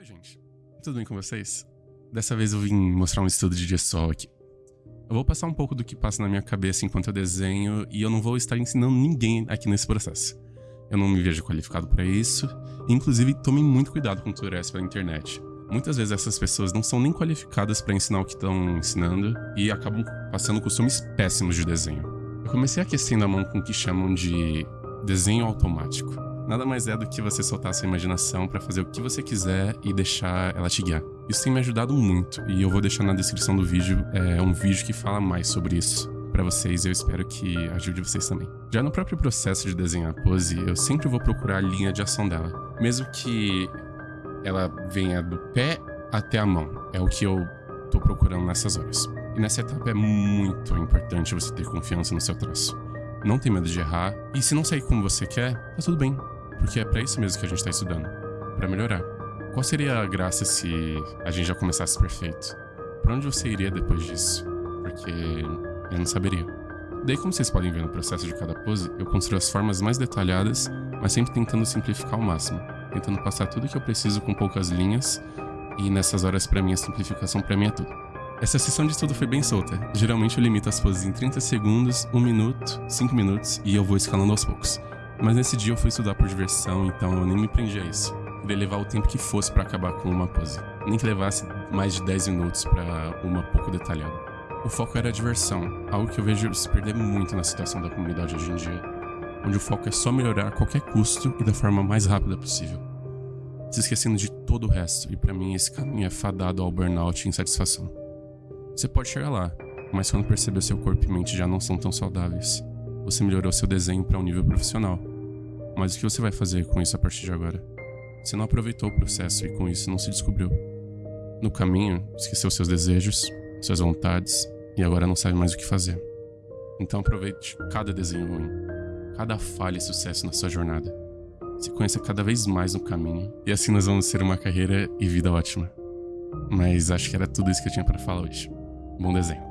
Oi, gente. Tudo bem com vocês? Dessa vez eu vim mostrar um estudo de gestual aqui. Eu vou passar um pouco do que passa na minha cabeça enquanto eu desenho e eu não vou estar ensinando ninguém aqui nesse processo. Eu não me vejo qualificado para isso, inclusive tome muito cuidado com tutoriais pela internet. Muitas vezes essas pessoas não são nem qualificadas para ensinar o que estão ensinando e acabam passando costumes péssimos de desenho. Eu comecei aquecendo a mão com o que chamam de desenho automático. Nada mais é do que você soltar sua imaginação para fazer o que você quiser e deixar ela te guiar. Isso tem me ajudado muito e eu vou deixar na descrição do vídeo é, um vídeo que fala mais sobre isso para vocês eu espero que ajude vocês também. Já no próprio processo de desenhar a pose, eu sempre vou procurar a linha de ação dela. Mesmo que ela venha do pé até a mão. É o que eu tô procurando nessas horas. E nessa etapa é muito importante você ter confiança no seu traço. Não tem medo de errar, e se não sair como você quer, tá tudo bem, porque é para isso mesmo que a gente tá estudando, para melhorar. Qual seria a graça se a gente já começasse perfeito? Para onde você iria depois disso? Porque eu não saberia. Daí, como vocês podem ver no processo de cada pose, eu construo as formas mais detalhadas, mas sempre tentando simplificar ao máximo tentando passar tudo que eu preciso com poucas linhas, e nessas horas para mim a simplificação para mim é tudo. Essa sessão de estudo foi bem solta. Geralmente eu limito as poses em 30 segundos, 1 minuto, 5 minutos e eu vou escalando aos poucos. Mas nesse dia eu fui estudar por diversão, então eu nem me prendi a isso. Queria levar o tempo que fosse para acabar com uma pose. Nem que levasse mais de 10 minutos para uma pouco detalhada. O foco era a diversão, algo que eu vejo se perder muito na situação da comunidade hoje em dia onde o foco é só melhorar a qualquer custo e da forma mais rápida possível, se esquecendo de todo o resto, e para mim esse caminho é fadado ao burnout e insatisfação. Você pode chegar lá, mas quando perceber seu corpo e mente já não são tão saudáveis, você melhorou seu desenho para um nível profissional. Mas o que você vai fazer com isso a partir de agora? Você não aproveitou o processo e com isso não se descobriu. No caminho, esqueceu seus desejos, suas vontades e agora não sabe mais o que fazer. Então aproveite cada desenho ruim cada falha e sucesso na sua jornada. Se conheça cada vez mais no caminho, e assim nós vamos ter uma carreira e vida ótima. Mas acho que era tudo isso que eu tinha para falar hoje. Bom desenho.